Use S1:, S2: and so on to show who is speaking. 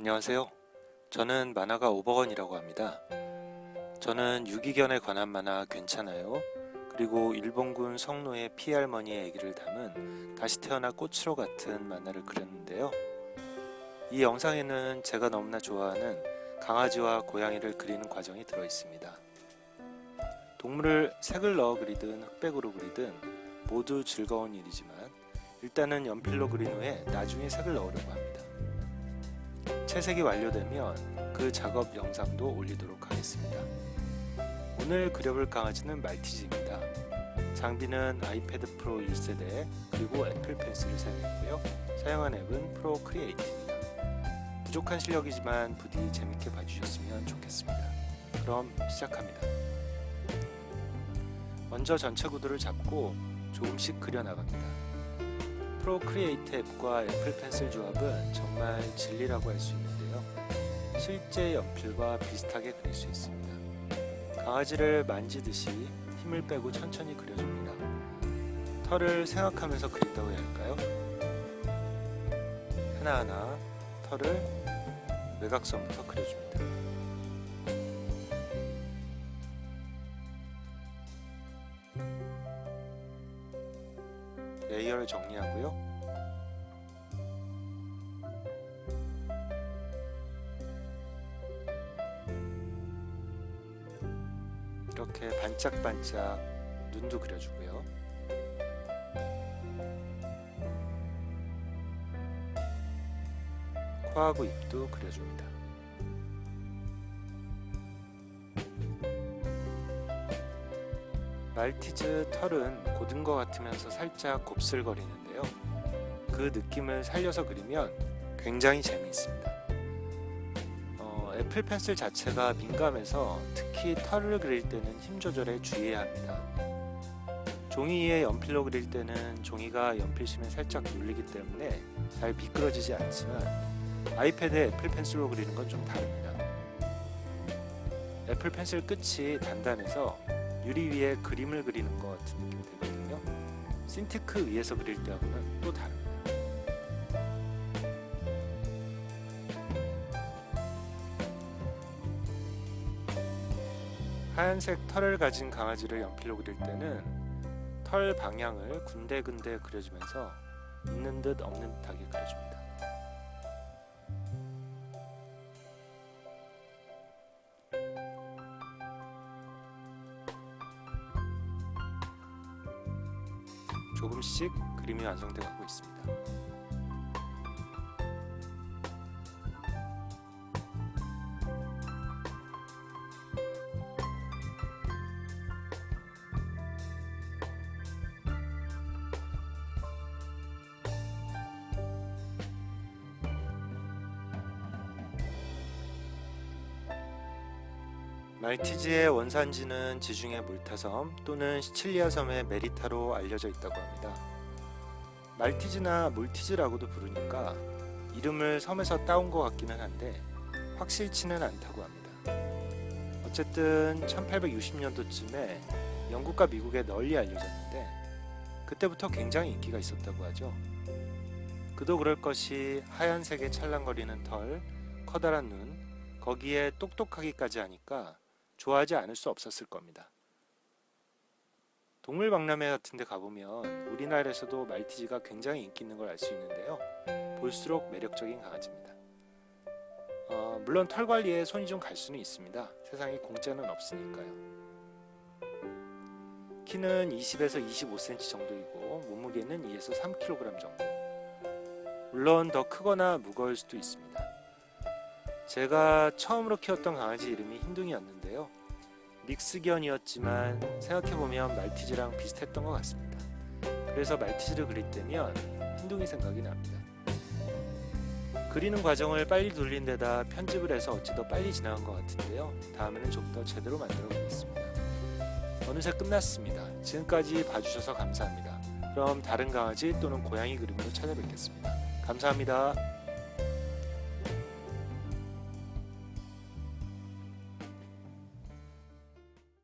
S1: 안녕하세요. 저는 만화가 오버건이라고 합니다. 저는 유기견에 관한 만화 괜찮아요. 그리고 일본군 성노의 피할머니의 얘기를 담은 다시 태어나 꽃으로 같은 만화를 그렸는데요. 이 영상에는 제가 너무나 좋아하는 강아지와 고양이를 그리는 과정이 들어 있습니다. 동물을 색을 넣어 그리든 흑백으로 그리든 모두 즐거운 일이지만 일단은 연필로 그린 후에 나중에 색을 넣으려고 합니다. 채색이 완료되면 그 작업 영상도 올리도록 하겠습니다. 오늘 그려볼 강아지는 말티즈입니다. 장비는 iPad Pro 1세대 그리고 Apple Pencil을 사용했고요. 사용한 앱은 Procreate입니다. 부족한 실력이지만 부디 재밌게 봐주셨으면 좋겠습니다. 그럼 시작합니다. 먼저 전체 구도를 잡고 조금씩 그려나갑니다. Procreate 앱과 Apple Pencil 조합은 정말 진리라고 할 수 있는데요. 실제 연필과 비슷하게 그릴 수 있습니다. 강아지를 만지듯이 힘을 빼고 천천히 그려줍니다. 털을 생각하면서 그린다고 해야 할까요? 하나하나 털을 외곽선부터 그려줍니다. 레이어를 정리하고요. 이렇게 반짝반짝 눈도 그려주고요. 코하고 입도 그려줍니다. 말티즈 털은 곧은 것 같으면서 살짝 곱슬거리는데요. 그 느낌을 살려서 그리면 굉장히 재미있습니다. 어, Apple Pencil 자체가 민감해서 특히 털을 그릴 때는 힘 조절에 주의해야 합니다. 종이 위에 연필로 그릴 때는 종이가 연필심에 살짝 눌리기 때문에 잘 미끄러지지 않지만 iPad에 Apple Pencil로 그리는 건 좀 다릅니다. 애플 펜슬 끝이 단단해서 유리 위에 그림을 그리는 것 같은 느낌이 들거든요. 신티크 위에서 그릴 때하고는 또 다릅니다. 하얀색 털을 가진 강아지를 연필로 그릴 때는 털 방향을 군데군데 그려주면서 있는 듯 없는 듯하게 그려줍니다. 조금씩 그림이 완성되어 가고 있습니다. 말티즈의 원산지는 지중해 물타섬 또는 시칠리아 섬의 메리타로 알려져 있다고 합니다. 말티즈나 몰티즈라고도 부르니까 이름을 섬에서 따온 것 같기는 한데 확실치는 않다고 합니다. 어쨌든 1860년도쯤에 영국과 미국에 널리 알려졌는데 그때부터 굉장히 인기가 있었다고 하죠. 그도 그럴 것이 하얀색의 찰랑거리는 털, 커다란 눈, 거기에 똑똑하기까지 하니까 좋아하지 않을 수 없었을 겁니다. 동물박람회 같은 데 가보면 우리나라에서도 말티즈가 굉장히 인기 있는 걸 알 수 있는데요. 볼수록 매력적인 강아지입니다. 어, 물론 털 관리에 손이 좀 갈 수는 있습니다. 세상에 공짜는 없으니까요. 키는 20에서 25cm 정도이고 몸무게는 2에서 3kg 정도. 물론 더 크거나 무거울 수도 있습니다. 제가 처음으로 키웠던 강아지 이름이 흰둥이였는데요. 믹스견이었지만 생각해보면 말티즈랑 비슷했던 것 같습니다. 그래서 말티즈를 그릴 때면 흰둥이 생각이 납니다. 그리는 과정을 빨리 돌린 데다 편집을 해서 어찌 더 빨리 지나간 것 같은데요. 다음에는 좀 더 제대로 만들어 보겠습니다. 어느새 끝났습니다. 지금까지 봐주셔서 감사합니다. 그럼 다른 강아지 또는 고양이 그림으로 찾아뵙겠습니다. 감사합니다.